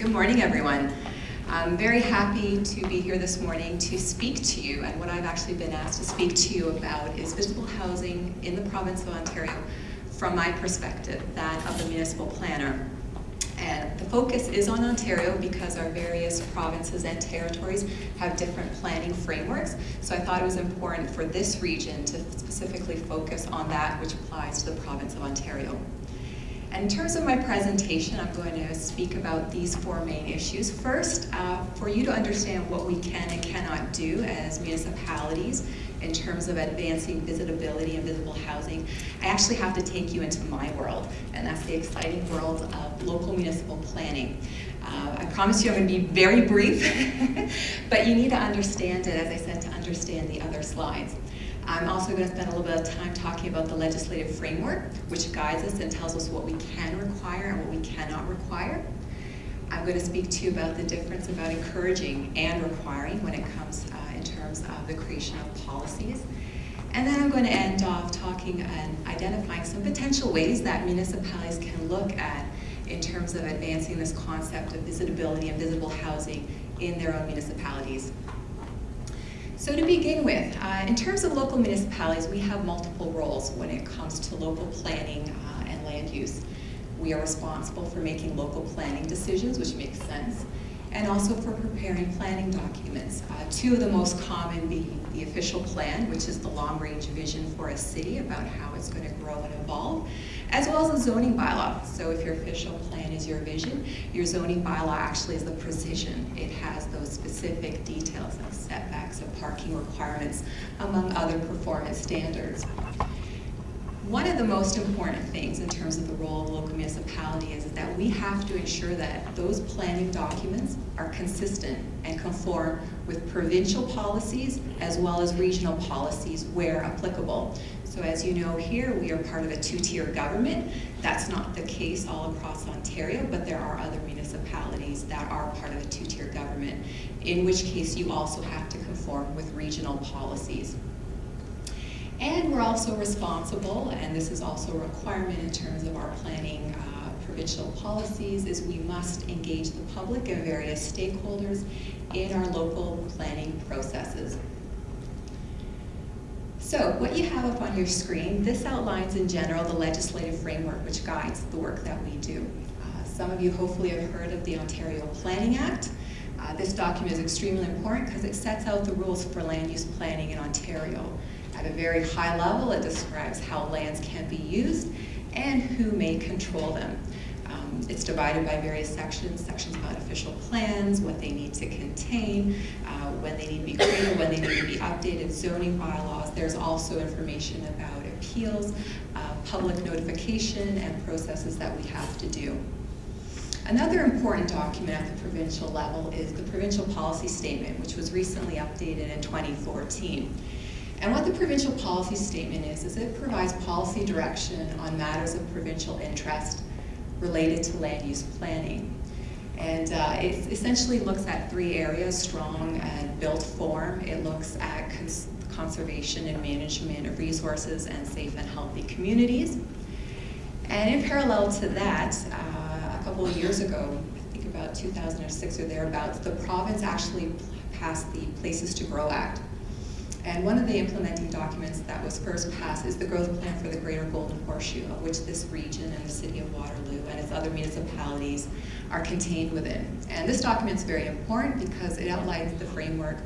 Good morning, everyone. I'm very happy to be here this morning to speak to you, and what I've actually been asked to speak to you about is visitable housing in the province of Ontario from my perspective, that of the municipal planner. And the focus is on Ontario because our various provinces and territories have different planning frameworks. So I thought it was important for this region to specifically focus on that which applies to the province of Ontario. In terms of my presentation, I'm going to speak about these four main issues. First, uh, for you to understand what we can and cannot do as municipalities in terms of advancing visitability and visitable housing, I actually have to take you into my world, and that's the exciting world of local municipal planning. Uh, I promise you I'm going to be very brief, but you need to understand it, as I said, to understand the other slides. I'm also going to spend a little bit of time talking about the legislative framework, which guides us and tells us what we can require and what we cannot require. I'm going to speak to you about the difference about encouraging and requiring when it comes uh, in terms of the creation of policies. And then I'm going to end off talking and identifying some potential ways that municipalities can look at in terms of advancing this concept of visitability and visitable housing in their own municipalities. So to begin with, uh, in terms of local municipalities, we have multiple roles when it comes to local planning uh, and land use. We are responsible for making local planning decisions, which makes sense, and also for preparing planning documents. Uh, two of the most common being the official plan, which is the long-range vision for a city about how it's going to grow and evolve, as well as the zoning bylaw. So if your official plan is your vision, your zoning bylaw actually is the precision. It has those specific details like setbacks and parking requirements, among other performance standards. One of the most important things in terms of the role of local municipality is that we have to ensure that those planning documents are consistent and conform with provincial policies as well as regional policies where applicable. So as you know here, we are part of a two-tier government. That's not the case all across Ontario, but there are other municipalities that are part of a two-tier government, in which case you also have to conform with regional policies. And we're also responsible, and this is also a requirement in terms of our planning uh, provincial policies, is we must engage the public and various stakeholders in our local planning processes. So what you have up on your screen, this outlines in general the legislative framework which guides the work that we do. Uh, some of you hopefully have heard of the Ontario Planning Act. Uh, this document is extremely important because it sets out the rules for land use planning in Ontario. At a very high level, it describes how lands can be used and who may control them. Um, it's divided by various sections, sections about official plans, what they need to contain, uh, when they need to be created, when they need to be updated, zoning bylaws. There's also information about appeals, uh, public notification, and processes that we have to do. Another important document at the provincial level is the Provincial Policy Statement, which was recently updated in 2014. And what the provincial policy statement is, is it provides policy direction on matters of provincial interest related to land use planning. And uh, it essentially looks at three areas, strong and built form. It looks at cons conservation and management of resources and safe and healthy communities. And in parallel to that, uh, a couple of years ago, I think about 2006 or thereabouts, the province actually passed the Places to Grow Act. And one of the implementing documents that was first passed is the growth plan for the Greater Golden Horseshoe, of which this region and the city of Waterloo and its other municipalities are contained within. And this document is very important because it outlines the framework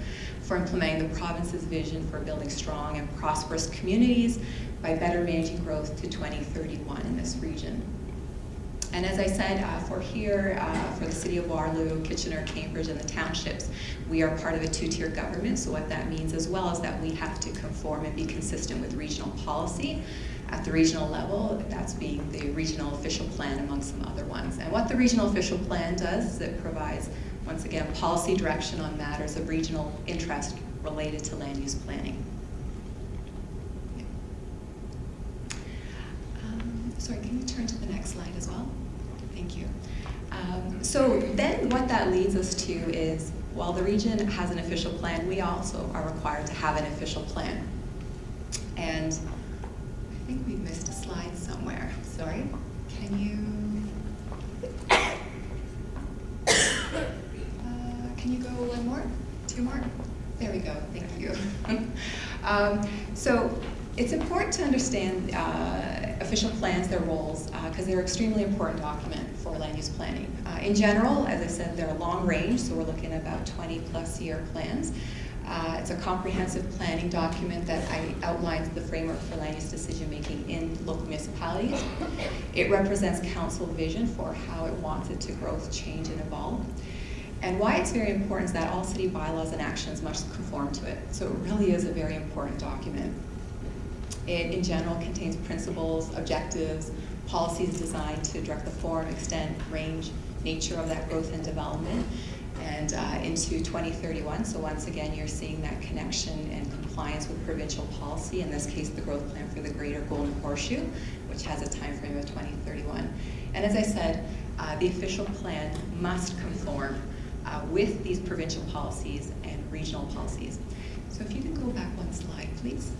for implementing the province's vision for building strong and prosperous communities by better managing growth to 2031 in this region. And as I said, uh, for here, uh, for the city of Waterloo, Kitchener, Cambridge, and the townships, we are part of a two-tier government, so what that means as well is that we have to conform and be consistent with regional policy. At the regional level, that's being the regional official plan among some other ones. And what the regional official plan does is it provides, once again, policy direction on matters of regional interest related to land use planning. Um, sorry, can you turn to the next slide as well? Thank you. Um, so then what that leads us to is, while the region has an official plan, we also are required to have an official plan. And I think we missed a slide somewhere. Sorry. Can you? Can you go one more, Two more? There we go, thank you. um, so it's important to understand uh, official plans, their roles, because uh, they're extremely important document for land use planning. Uh, in general, as I said, they're long range, so we're looking at about 20 plus year plans. Uh, it's a comprehensive planning document that I, outlines the framework for land use decision making in local municipalities. It represents council vision for how it wants it to grow, change, and evolve. And why it's very important is that all city bylaws and actions must conform to it. So it really is a very important document. It, in general, contains principles, objectives, policies designed to direct the form, extent, range, nature of that growth and development, and uh, into 2031. So once again, you're seeing that connection and compliance with provincial policy, in this case, the growth plan for the Greater Golden Horseshoe, which has a time frame of 2031. And as I said, uh, the official plan must conform uh, with these provincial policies and regional policies. So if you can go back one slide, please.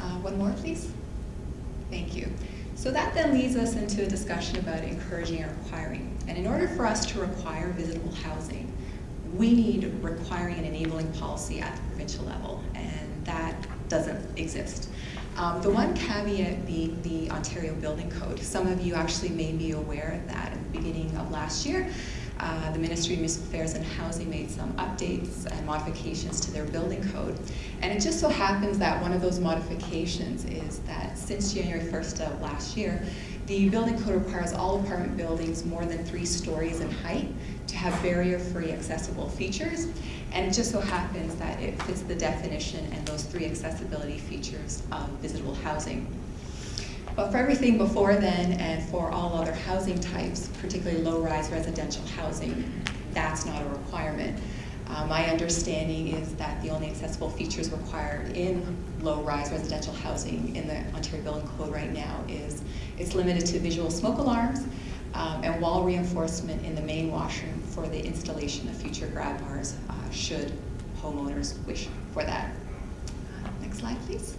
Uh, one more, please. Thank you. So that then leads us into a discussion about encouraging and requiring. And in order for us to require visitable housing, we need requiring and enabling policy at the provincial level, and that doesn't exist. Um, the one caveat being the Ontario Building Code. Some of you actually may be aware of that at the beginning of last year. Uh, the Ministry of Municipal Affairs and Housing made some updates and modifications to their building code. And it just so happens that one of those modifications is that since January 1st of last year, the building code requires all apartment buildings more than three stories in height to have barrier-free accessible features. And it just so happens that it fits the definition and those three accessibility features of visitable housing. But for everything before then and for all other housing types, particularly low-rise residential housing, that's not a requirement. Uh, my understanding is that the only accessible features required in low-rise residential housing in the Ontario Building Code right now is it's limited to visual smoke alarms um, and wall reinforcement in the main washroom for the installation of future grab bars uh, should homeowners wish for that. Uh, next slide, please.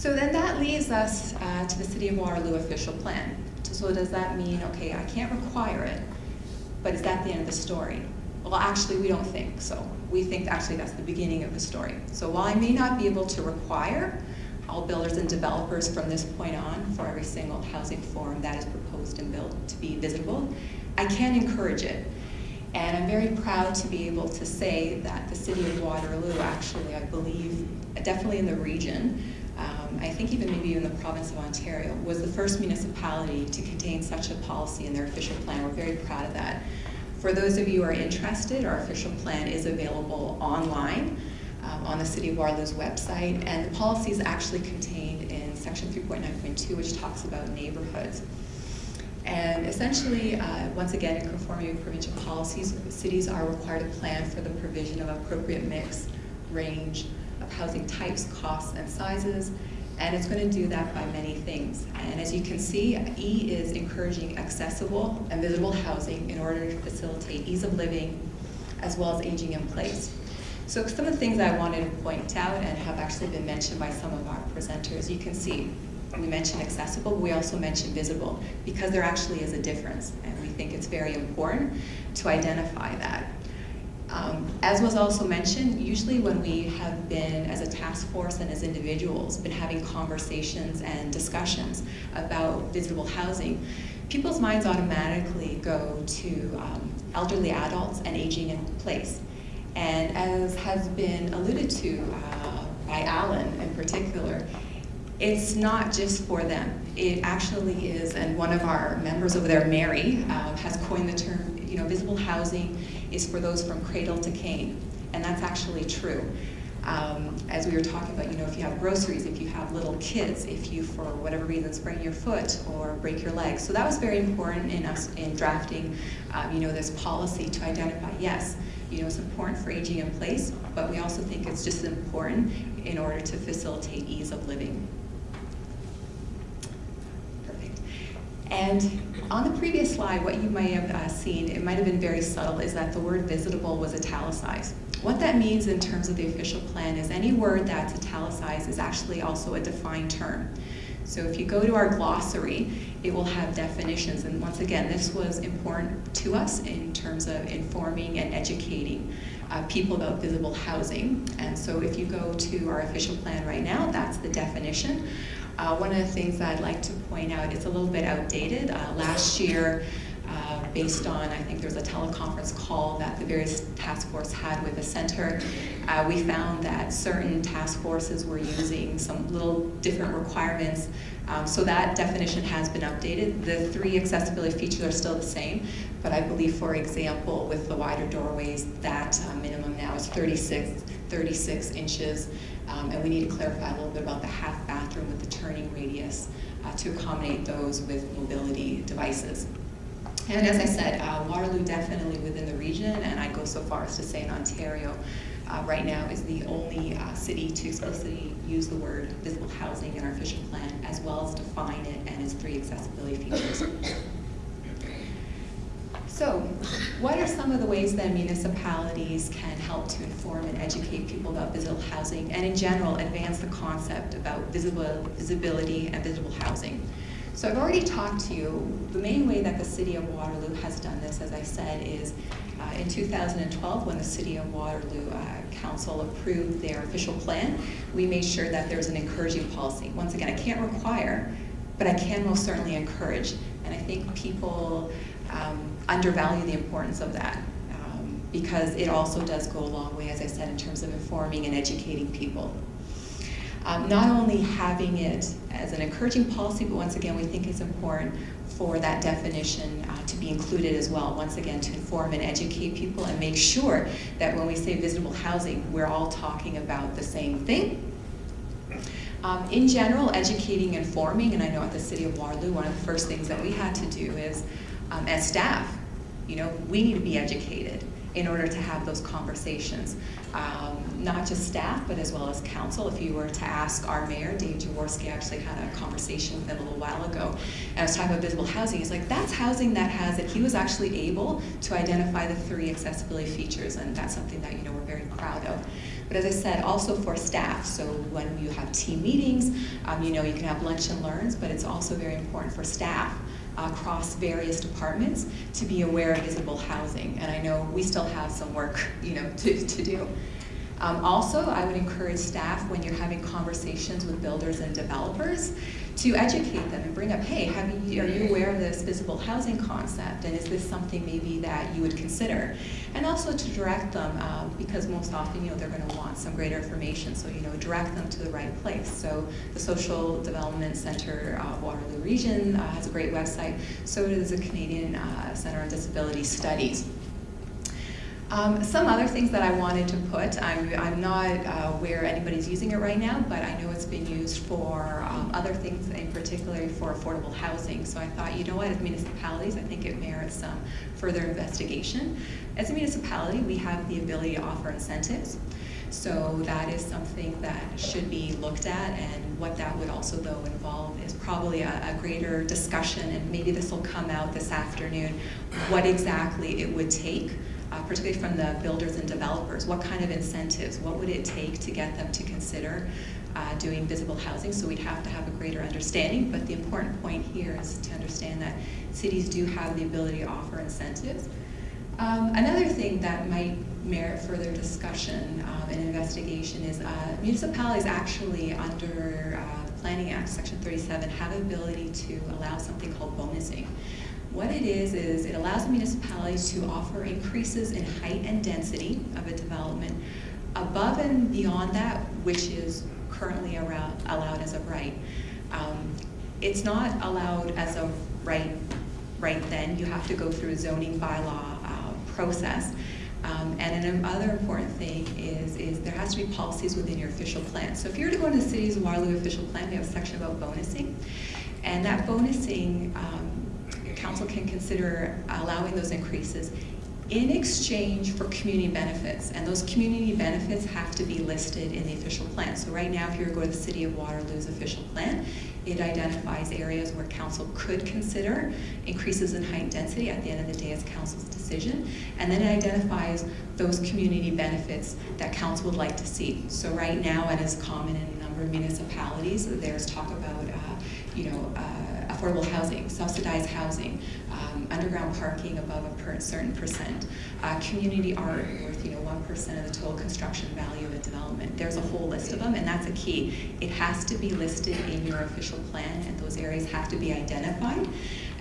So then that leads us uh, to the City of Waterloo official plan. So does that mean, okay, I can't require it, but is that the end of the story? Well, actually, we don't think so. We think actually that's the beginning of the story. So while I may not be able to require all builders and developers from this point on for every single housing form that is proposed and built to be visitable, I can encourage it. And I'm very proud to be able to say that the City of Waterloo actually, I believe, definitely in the region, um, I think even maybe in the province of Ontario, was the first municipality to contain such a policy in their official plan. We're very proud of that. For those of you who are interested, our official plan is available online um, on the City of Waterloo's website, and the policy is actually contained in section 3.9.2, which talks about neighborhoods. And essentially, uh, once again, in conformity with provincial policies, cities are required to plan for the provision of appropriate mix, range, housing types, costs, and sizes, and it's going to do that by many things. And as you can see, E is encouraging accessible and visitable housing in order to facilitate ease of living as well as aging in place. So some of the things I wanted to point out and have actually been mentioned by some of our presenters, you can see we mentioned accessible, we also mentioned visitable because there actually is a difference and we think it's very important to identify that. Um, as was also mentioned, usually when we have been, as a task force and as individuals, been having conversations and discussions about visitable housing, people's minds automatically go to um, elderly adults and aging in place. And as has been alluded to uh, by Alan in particular, it's not just for them. It actually is, and one of our members over there, Mary, uh, has coined the term, you know, visitable housing is for those from cradle to cane, and that's actually true. Um, as we were talking about, you know, if you have groceries, if you have little kids, if you, for whatever reason, sprain your foot or break your leg. So that was very important in us in drafting, um, you know, this policy to identify, yes, you know, it's important for aging in place, but we also think it's just important in order to facilitate ease of living. And on the previous slide, what you may have uh, seen, it might have been very subtle, is that the word visitable was italicized. What that means in terms of the official plan is any word that's italicized is actually also a defined term. So if you go to our glossary, it will have definitions. And once again, this was important to us in terms of informing and educating uh, people about visitable housing. And so if you go to our official plan right now, that's the definition. Uh, one of the things that I'd like to point out, it's a little bit outdated. Uh, last year, uh, based on, I think there was a teleconference call that the various task force had with the center. Uh, we found that certain task forces were using some little different requirements. Um, so that definition has been updated. The three accessibility features are still the same, but I believe, for example, with the wider doorways, that uh, minimum now is 36, 36 inches. Um, and we need to clarify a little bit about the half bathroom with the turning radius uh, to accommodate those with mobility devices. And as I said, uh, Waterloo definitely within the region, and I go so far as to say in Ontario, uh, right now is the only uh, city to explicitly use the word visitable housing in our official plan, as well as define it and its three accessibility features. So, what are some of the ways that municipalities can help to inform and educate people about visitable housing, and in general, advance the concept about visitable, visitability and visitable housing? So I've already talked to you. The main way that the City of Waterloo has done this, as I said, is uh, in 2012 when the City of Waterloo uh, Council approved their official plan, we made sure that there's an encouraging policy. Once again, I can't require, but I can most certainly encourage. And I think people um, undervalue the importance of that um, because it also does go a long way, as I said, in terms of informing and educating people. Um, not only having it as an encouraging policy, but once again, we think it's important for that definition uh, to be included as well, once again, to inform and educate people and make sure that when we say visitable housing, we're all talking about the same thing. Um, in general, educating and forming, and I know at the City of Waterloo, one of the first things that we had to do is, um, as staff, you know, we need to be educated in order to have those conversations. Um, not just staff, but as well as council. If you were to ask our mayor, Dave Jaworsky actually had a conversation with him a little while ago, and I was talking about visitable housing. He's like, that's housing that has it. He was actually able to identify the three accessibility features, and that's something that you know we're very proud of. But as I said, also for staff, so when you have team meetings, um, you know, you can have lunch and learns, but it's also very important for staff across various departments to be aware of visitable housing. And I know we still have some work, you know, to, to do. Um, also, I would encourage staff when you're having conversations with builders and developers to educate them and bring up, hey, you, are you aware of this visitable housing concept and is this something maybe that you would consider? And also to direct them, um, because most often, you know, they're gonna want some greater information, so, you know, direct them to the right place. So the Social Development Center of Waterloo Region uh, has a great website, so does the Canadian uh, Center on Disability Studies. Um, some other things that I wanted to put, I'm, I'm not uh, where anybody's using it right now, but I know it's been used for um, other things, in particular for affordable housing. So I thought, you know what, as municipalities, I think it merits some further investigation. As a municipality, we have the ability to offer incentives. So that is something that should be looked at and what that would also though involve is probably a, a greater discussion and maybe this will come out this afternoon, what exactly it would take uh, particularly from the builders and developers. What kind of incentives? What would it take to get them to consider uh, doing visitable housing? So we'd have to have a greater understanding, but the important point here is to understand that cities do have the ability to offer incentives. Um, another thing that might merit further discussion um, and investigation is uh, municipalities actually under uh, Planning Act, Section 37, have the ability to allow something called bonusing. What it is, is it allows municipalities to offer increases in height and density of a development above and beyond that, which is currently around, allowed as a right. Um, it's not allowed as a right right then. You have to go through a zoning bylaw uh, process. Um, and another important thing is, is there has to be policies within your official plan. So if you were to go into the city's Waterloo official plan, we have a section about bonusing. And that bonusing um, council can consider allowing those increases in exchange for community benefits. And those community benefits have to be listed in the official plan. So right now, if you were to go to the City of Waterloo's official plan, it identifies areas where council could consider increases in height and density. At the end of the day, it's council's decision. And then it identifies those community benefits that council would like to see. So right now, it is common in a number of municipalities, there's talk about uh, you know, uh, affordable housing, subsidized housing, um, underground parking above a per certain percent, uh, community art worth, you know, 1% of the total construction value of a development. There's a whole list of them, and that's a key. It has to be listed in your official plan, and those areas have to be identified.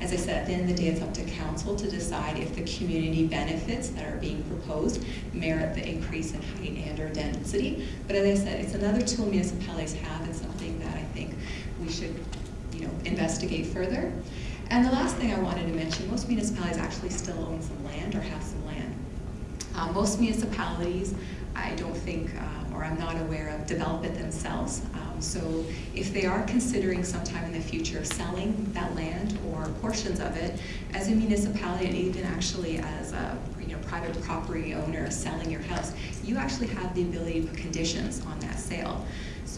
As I said, at the end of the day, it's up to council to decide if the community benefits that are being proposed merit the increase in height and or density. But as I said, it's another tool municipalities have something that I think we should you know, investigate further. And the last thing I wanted to mention, most municipalities actually still own some land or have some land. Uh, most municipalities, I don't think, um, or I'm not aware of, develop it themselves. Um, so if they are considering sometime in the future selling that land or portions of it, as a municipality and even actually as a you know, private property owner selling your house, you actually have the ability to put conditions on that sale.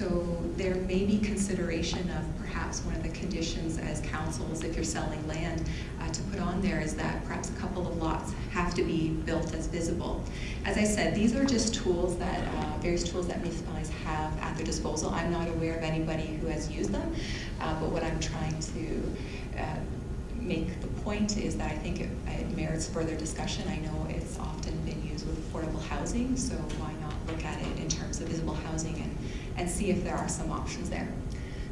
So there may be consideration of perhaps one of the conditions as councils, if you're selling land, uh, to put on there is that perhaps a couple of lots have to be built as visitable. As I said, these are just tools that, uh, various tools that municipalities have at their disposal. I'm not aware of anybody who has used them, uh, but what I'm trying to uh, make the point is that I think it, it merits further discussion. I know it's often been used with affordable housing, so why not look at it in terms of visitable housing and and see if there are some options there.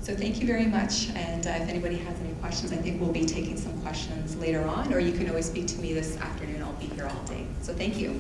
So thank you very much, and uh, if anybody has any questions, I think we'll be taking some questions later on, or you can always speak to me this afternoon. I'll be here all day. So thank you.